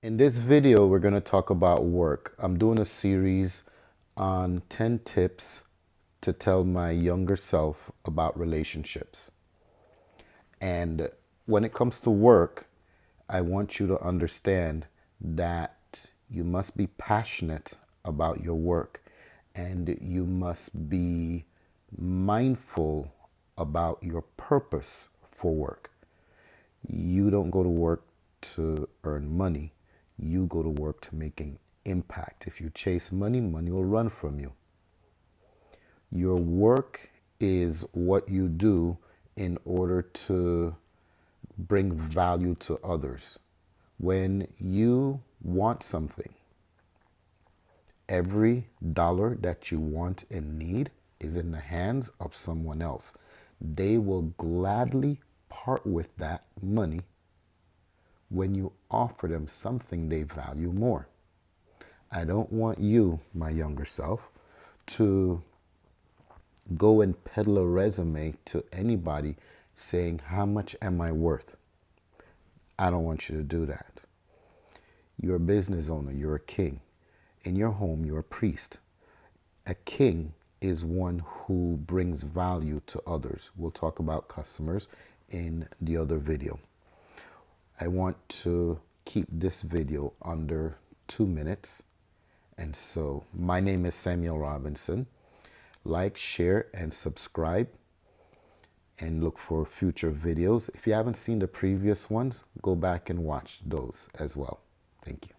In this video, we're going to talk about work. I'm doing a series on 10 tips to tell my younger self about relationships. And when it comes to work, I want you to understand that you must be passionate about your work and you must be mindful about your purpose for work. You don't go to work to earn money. You go to work to make an impact. If you chase money, money will run from you. Your work is what you do in order to bring value to others. When you want something, every dollar that you want and need is in the hands of someone else. They will gladly part with that money when you offer them something they value more. I don't want you, my younger self, to go and peddle a resume to anybody saying, How much am I worth? I don't want you to do that. You're a business owner, you're a king. In your home, you're a priest. A king is one who brings value to others. We'll talk about customers in the other video. I want to keep this video under two minutes. And so my name is Samuel Robinson. Like, share, and subscribe and look for future videos. If you haven't seen the previous ones, go back and watch those as well. Thank you.